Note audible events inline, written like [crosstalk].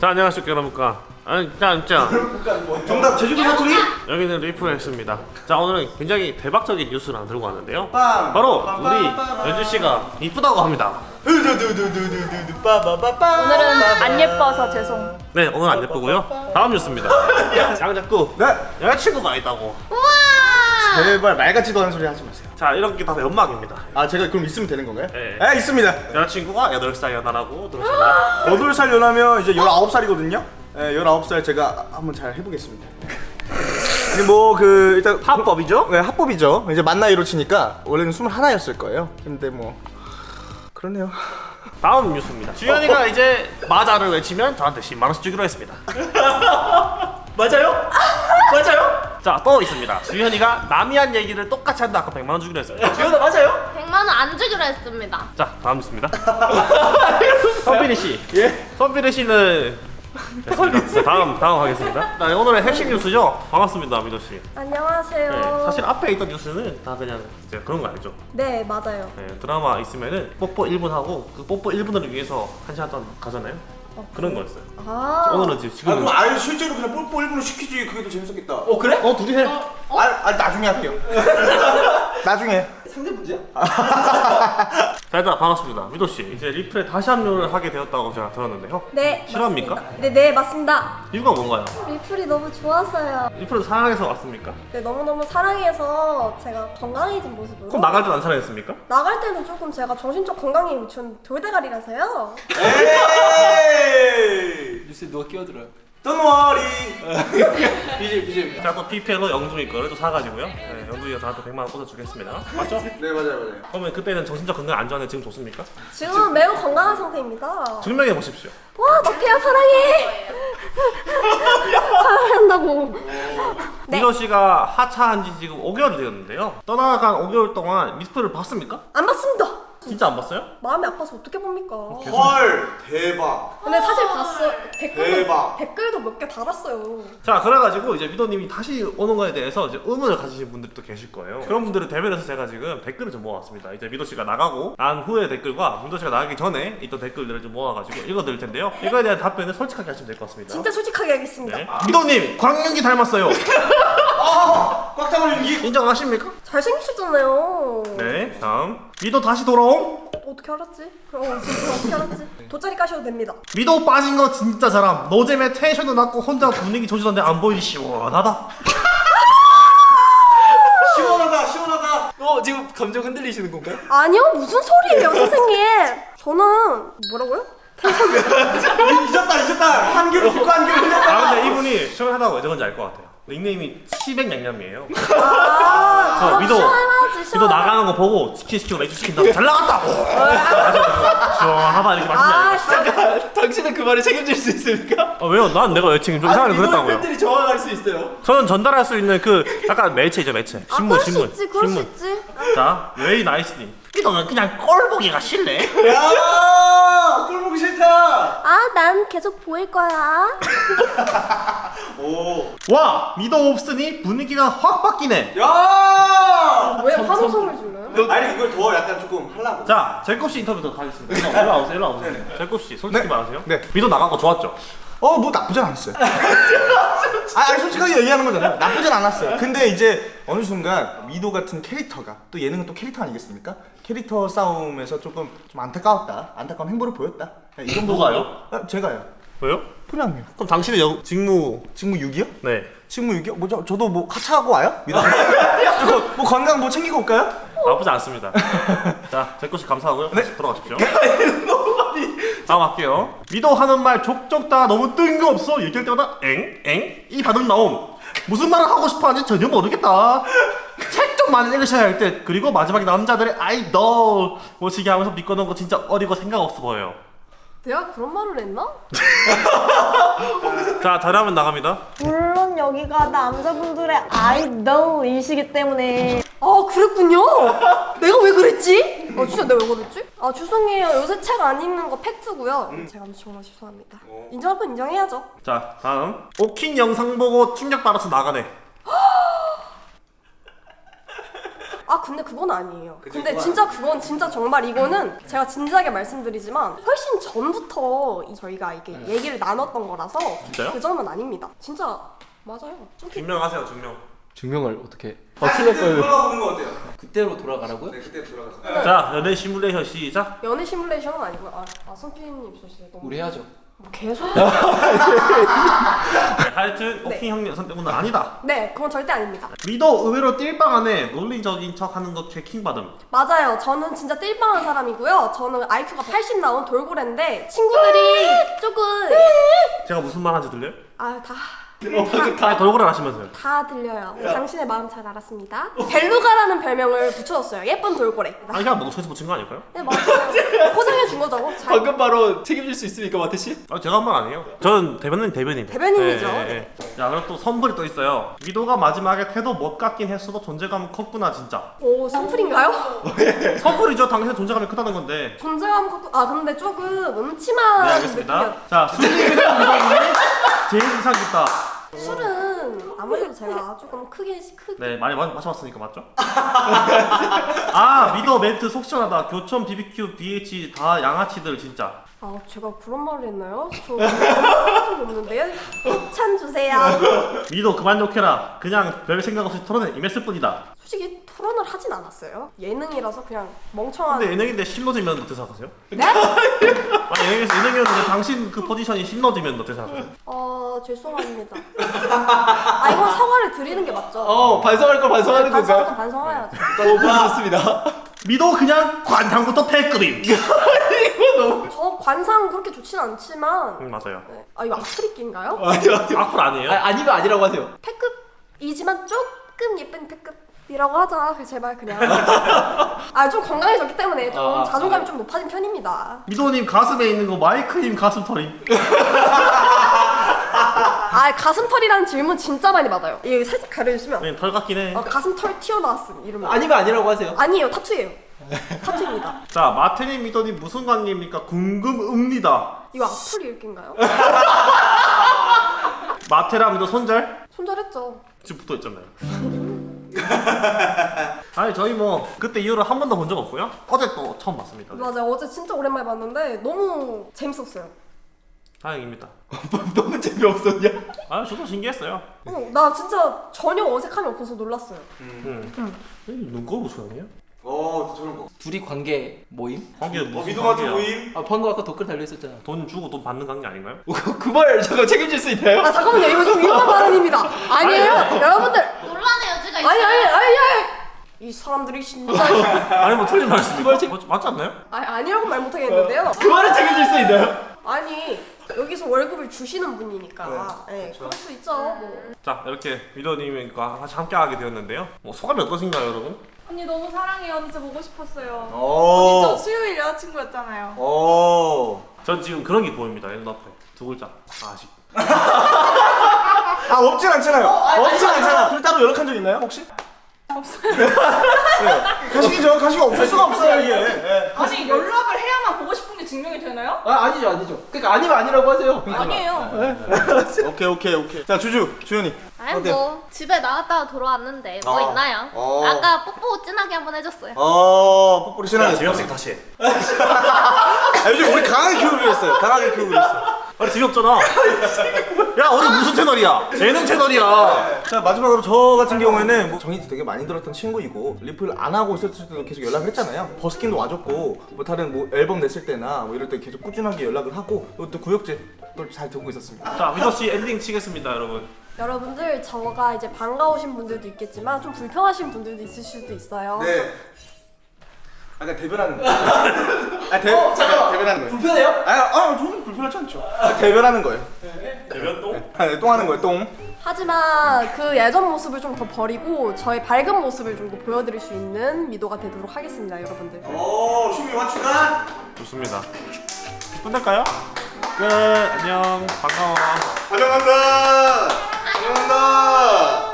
자 안녕하십니까 여러분과. 짠짠 정답 제주도 사투리? 여기는 리프렉스입니다. 자 오늘은 굉장히 대박적인 뉴스를 하나 들고 왔는데요. 빰. 바로 빰, 우리 연주씨가 이쁘다고 합니다. 오늘은 안 예뻐서 죄송. 네 오늘 안 예쁘고요. 다음 뉴스입니다. [laughs] 양자꾸 네. 여자친구가 있다고 제발 말 같지도 않은 소리 하지 마세요 자 이런 게다 연막입니다 아 제가 그럼 있으면 되는 건가요? 네. 네 있습니다 여자친구가 8살 연하라고 들으셨나요? 8살 연하면 이제 19살이거든요 네 19살 제가 한번 잘 해보겠습니다 근데 뭐그 일단 합법이죠? 네 합법이죠 이제 만 나이로 치니까 원래는 21였을 거예요 근데 뭐 그러네요 다음 뉴스입니다 주현이가 이제 마자를 외치면 저한테 10만원씩 주기로 했습니다 [laughs] 맞아요? 맞아요? 자 또 있습니다 주현이가 남이 한 얘기를 똑같이 한다 아까 100만원 주기로 했습니다 지현아 맞아요? 100만 원 안 주기로 했습니다. 자 다음 뉴스입니다 [laughs] 선필이 씨 예? 선필이 씨는 됐습니다. 자, 다음 다음 하겠습니다. 자, 오늘의 핵심 뉴스죠. 반갑습니다, 미도 씨. 안녕하세요. 네, 사실 앞에 있던 뉴스는 다 그냥 이제 그런 거 알죠. 네, 맞아요. 네, 드라마 있으면은 뽀뽀 1분 하고 그 뽀뽀 1분을 위해서 한 시간 동안 가잖아요. 그런 거였어요. 아, 오늘은 지금 아 지금 그럼 아예 실제로 그냥 뽀뽀 1분을 시키지 그게 더 재밌었겠다 어 그래? 어 둘이 해. 아, 아 나중에 할게요 [laughs] 나중에 상대 문제야? [laughs] 자 일단 반갑습니다, 미도 씨. 이제 리플에 다시 합류를 하게 되었다고 제가 들었는데요. 네. 실화입니까? 맞습니다. 네, 네, 맞습니다. 이유가 뭔가요? 리플이 너무 좋았어요. 리플을 사랑해서 왔습니까? 네, 너무너무 사랑해서 제가 건강해진 모습으로. 그럼 나갈 땐안 사랑했습니까? 나갈 때는 조금 제가 정신적 건강이 전 돌대가리라서요. Don't worry BJ BJ 제가 또 PPL로 영준이 거를 또 사가지고요. 네, 영준이가 저한테 100만 원 꽂아주겠습니다. 맞죠? [laughs] 네 맞아요 맞아요 그러면 그때는 정신적 건강 안 좋았는데 지금 좋습니까? 지금은 매우 건강한 상태입니다. 증명해 보십시오. 와, 덕혜야 사랑해. [laughs] 사랑한다고. 네. 민호 씨가 하차한 지 지금 5개월이 되었는데요. 떠나간 5개월 동안 미스프를 봤습니까? 안 봤습니다. 진짜 안 봤어요? 마음이 아파서 어떻게 봅니까? 헐 대박 근데 사실 봤어. 댓글도 대박. 댓글도 몇 개 달았어요. 자, 그래가지고 이제 미도님이 다시 오는 거에 대해서 이제 의문을 가지신 분들이 또 계실 거예요. 그런 분들을 대변해서 제가 지금 댓글을 좀 모아왔습니다. 이제 미도 씨가 나가고 난 후의 댓글과 미도 씨가 나가기 전에 있던 댓글들을 좀 모아가지고 읽어드릴 텐데요. 이거에 대한 답변을 솔직하게 하시면 될 것 같습니다. 진짜 솔직하게 하겠습니다. 네. 미도님, 광윤기 닮았어요. 꽉 잡은 연기 인정하십니까? 잘생기셨잖아요. 네, 다음. 미도 다시 돌아옴? 어떻게 알았지? 어, 진짜 어떻게 알았지? 돗자리 까셔도 됩니다. 미도 빠진 거 진짜 잘함. 노잼에 텐션도 낮고 혼자 분위기 조지던데 안 보이니 시원하다. [laughs] 시원하다 시원하다 어 지금 감정 흔들리시는 건가요? 아니요, 무슨 소리예요, 선생님? 저는 뭐라고요? [laughs] 잊었다 잊었다 한결 듣고 한결 흘렸다 아 근데 이분이 시원하다고 왜 저건지 알 것 같아요. 닉네임이 치백냥냠이에요. [laughs] 아, 저 아, 미도 시원하지. 나가는 거 보고 치킨 시키고 맥주 시킨다고 잘 나갔다. 시원하다 [laughs] 이렇게 아, 맛있냐? 진짜. 당신은 그 말을 책임질 수 있습니까? 아 왜요? 난 내가 왜 책임 좀 이상하게 그랬다고요. 팬들이 정확할 수 있어요 저는 전달할 수 있는 그 약간 매체죠 매체. 아, 신문 그럴 수 신문 있지, 그럴 수 신문. 있지. 자 웨이 나이스님. 미도는 그냥 꼴 보기가 싫네. 야 꼴보기 싫다 아, 난 계속 보일 거야. [laughs] 오와 미도 없으니 분위기가 확 바뀌네. 야! 왜 환호성을 질러요? 아니 이걸 더 약간 조금 하려고 자, 제곱 씨 인터뷰 더 가겠습니다. 일로 와보세요, 일로 와보세요. 제곱 씨, 솔직히 네. 말하세요. 네. 미도 나간 거 좋았죠? 어 뭐 나쁘진 않았어요 [laughs] 아 아니, 솔직하게 얘기하는 거잖아요 나쁘진 않았어요 근데 이제 어느 순간 미도 같은 캐릭터가 또 예능은 또 캐릭터 아니겠습니까? 캐릭터 싸움에서 조금 좀 안타까웠다 안타까운 행보를 보였다 네, 이 정도 누가요? 아, 제가요 왜요? 그냥요 그럼 당신의 영, 직무, 직무 6이요? 네. 직무 6이요? 뭐 저, 저도 뭐 하차하고 와요? 미도 [laughs] 저거 뭐 건강 뭐 챙기고 올까요? 나쁘지 않습니다. 자, 제곱 씨 감사하고요. 네. 돌아가십시오. [laughs] 다음 할게요. 미도 하는 말 족족 다 너무 뜬금없어. 얘기할 때마다 엥? 엥? 이 반응 나옴. 무슨 말을 하고 싶어 하는지 전혀 모르겠다. 책 좀 많이 읽으셔야 할 듯. 그리고 마지막에 남자들의 아이돌 모시게 하면서 믿고 는거 진짜 어리고 생각 없어 보여요. 내가 그런 말을 했나? [laughs] 자, 잘하면 나갑니다. 물론 여기가 남자분들의 아이돌이시기 때문에 아, 그랬군요. 내가 왜 그랬지? 아, 진짜 내가 왜 그랬지? 아, 죄송해요. 요새 책 안 읽는 거 팩트고요. 제가 정말 죄송합니다. 인정할 건 인정해야죠. 자, 다음. 오킨 영상 보고 충격 받아서 나가네. 아 근데 그건 아니에요. 근데 진짜 그건 진짜 정말 이거는 제가 진지하게 말씀드리지만 훨씬 전부터 이- 저희가 이게 얘기를 나눴던 거라서 진짜요? 그 점은 아닙니다. 진짜 맞아요. 좀 증명하세요 증명. 증명을 어떻게? 돌아가 보는 거 어때요? 그때로 돌아가라고요? 네, 그때 돌아가서. 자 연애 시뮬레이션 시작. 연애 시뮬레이션은 아니고요. 아, 아 손피디님 진짜 너무 우리 해야죠. 뭐 계속 [laughs] 네, 하여튼 오킹 형님 선택은 아니다. 네 그건 절대 아닙니다. 위도 의외로 띨빵 안에 논리적인 척하는 거 개킹 받음. 맞아요. 저는 진짜 띨빵한 사람이고요. 저는 IQ가 80 나온 돌고래인데 친구들이 조금 제가 무슨 말 하는지 들려요? 아다 다 돌고래 하시면서요. 다 들려요. 당신의 마음 잘 알았습니다. 벨루가라는 별명을 붙여줬어요. 예쁜 돌고래. 아니 그냥 농소에서 붙인 거 아닐까요? 네 맞아요. [laughs] 포장해 준 거죠. 잘. 방금 바로 책임질 수 있습니까, 마태 씨? 아 제가 한 말 아니에요. 저는 대변인 대변인. 대변인이죠. 네, 네, 네. 자 그리고 또 선물이 또 있어요. 위도가 마지막에 태도 못 같긴 했어도 존재감은 컸구나 진짜. 오 선풀인가요? [laughs] 선물이죠. 당신의 존재감이 크다는 건데. 존재감 갖고 아 근데 조금 음침한 네 알겠습니다. 느낌이었- 자 위도님이 [laughs] 제일 인상 깊다. 술은 아무래도 제가 조금 크게 크게 네 많이 마, 마셔봤으니까 맞죠? [laughs] 아 위도 멘트 속 시원하다. 교촌 BBQ BH 다 양아치들 진짜. 아 제가 그런 말을 했나요? 저 적이 없는데 협찬 주세요. 위도 그만 욕해라. 그냥 별 생각 없이 토론에 임했을 뿐이다. 솔직히 토론을 하진 않았어요. 예능이라서 그냥 멍청한. 근데 예능인데 심노지면 어떻게 생각하세요? 네? [laughs] 아 예능에서 예능이었는데 당신 그 포지션이 심노지면 어떻게 생각하세요? 어 죄송합니다. 아 이건 사과를 드리는 게 맞죠? 어, 반성할 걸 반성하는 반성할 건가요? 건 반성해야죠. 어, 보여줬습니다. 미도 [laughs] 그냥 관상부터 패급임. [laughs] 저 관상 그렇게 좋진 않지만 응 맞아요. 네. 아 이거 악플이끼인가요? [laughs] 아니요, 아니요. 악플 아니에요? 아, 아니면 아니라고 하세요. 패급이지만 조금 예쁜 패급이라고 하자 그 제발 그냥 [laughs] 아 좀 건강해졌기 때문에 좀 아, 아, 자존감이 좀 높아진 편입니다 미도님 가슴에 있는 거 마이크님 가슴 털임. [laughs] 아 가슴털이라는 질문 진짜 많이 받아요 이거 살짝 가려주시면 네, 털 같긴 해. 어, 가슴털 튀어나왔음 이러면 아니면 아니라고 하세요. 아니에요 타투예요 타투입니다 자 마태님 미도님 무슨 관계입니까? 궁금읍니다. 이거 악플 읽기인가요? 마태랑 미도 손절? 손절했죠 지금 붙어 있잖아요. [laughs] 아니 저희 뭐 그때 이후로 한 번도 본 적 없고요. 어제 또 처음 봤습니다. 맞아요 어제 진짜 오랜만에 봤는데 너무 재밌었어요 다행입니다. [laughs] 너무 재미없었냐? 아 저도 신기했어요. 어, 나 진짜 전혀 어색함이 없어서 놀랐어요 응. 눈꺼 무슨 아니에요? 어, 저런 거. 둘이 관계 모임? 관계 무슨 어, 미도마트 관계야? 모임. 아, 방금 아까 댓글 달려 있었잖아. 돈 주고 돈 받는 관계 아닌가요? 그말 잠깐 책임질 수 있나요? 아 잠깐만요 이거 좀 위험한 발언입니다 아니에요 여러분들 논란의 여지가 있어요. 아니 아니 아니 아니 이 사람들이 진짜 [laughs] 아니 뭐 틀린 말 했습니까? 맞- 맞지 않나요? 아니 아니라고 말 못하겠는데요 그 말을 책임질 수 있나요? 아니 여기서 월급을 주시는 분이니까 네, 그럴 수 있죠 뭐. 자 이렇게 미도님과 같이 함께하게 되었는데요. 뭐 소감이 어떠신가요, 여러분? 언니 너무 사랑해요. 진짜 보고 싶었어요. 오. 저 수요일 여자친구였잖아요. 오. 전 지금 그런 게 보입니다. 눈앞에 두 글자 아직. [laughs] 아, 없진 않잖아요. 없진 않잖아. 둘 따로 연락한 적 있나요, 혹시? 없어요. [laughs] 네. 가식이죠. 가식이 없을 수가 없어요, 이게. 네. 아니 연락을 해야만 보고 싶은 게 증명이 되나요? 아, 아니죠, 아니죠. 그러니까 아니면 아니라고 하세요. 아니에요. [laughs] 오케이, 오케이, 오케이. 자, 주주, 주연이. 아니 어때요? 뭐 집에 나갔다가 돌아왔는데 뭐 어. 있나요? 어. 아까 뽀뽀 진하게 한번 해줬어요. 어, 뽀뽀리 신나게. 재미없으니까 다시 해. [laughs] 아, 요즘 우리 강하게 키우기로 했어요. 강하게 키우기로 했어. 아니 재미없잖아. 야 오늘 무슨 채널이야? 예능 채널이야. 자 마지막으로 저 같은 경우에는 뭐 정이 되게 많이 들었던 친구이고 리플 안 하고 있었을 때도 계속 연락을 했잖아요 버스킹도 와줬고 뭐 다른 뭐 앨범 냈을 때나 뭐 이럴 때 계속 꾸준하게 연락을 하고 또 구역제 또잘 듣고 있었습니다 자 미도 씨 엔딩 치겠습니다, 여러분. 여러분들 저가 이제 반가우신 분들도 있겠지만 좀 불편하신 분들도 있을 수도 있어요 네 아까 대변하는 [laughs] 거예요 아 대, 어, 잠깐만 대변하는 거예요 불편해요? 아, 아 저는 불편하지 않죠 아, 대변하는 거예요 대변 또? 아, 네, 똥 하는 거예요 똥 하지만 그 예전 모습을 좀 더 버리고 저의 밝은 모습을 좀 더 보여드릴 수 있는 미도가 되도록 하겠습니다 여러분들 오, 춤이 완충한 좋습니다. 끝낼까요? 끝. 안녕. 반가워. 환영한다 환영한다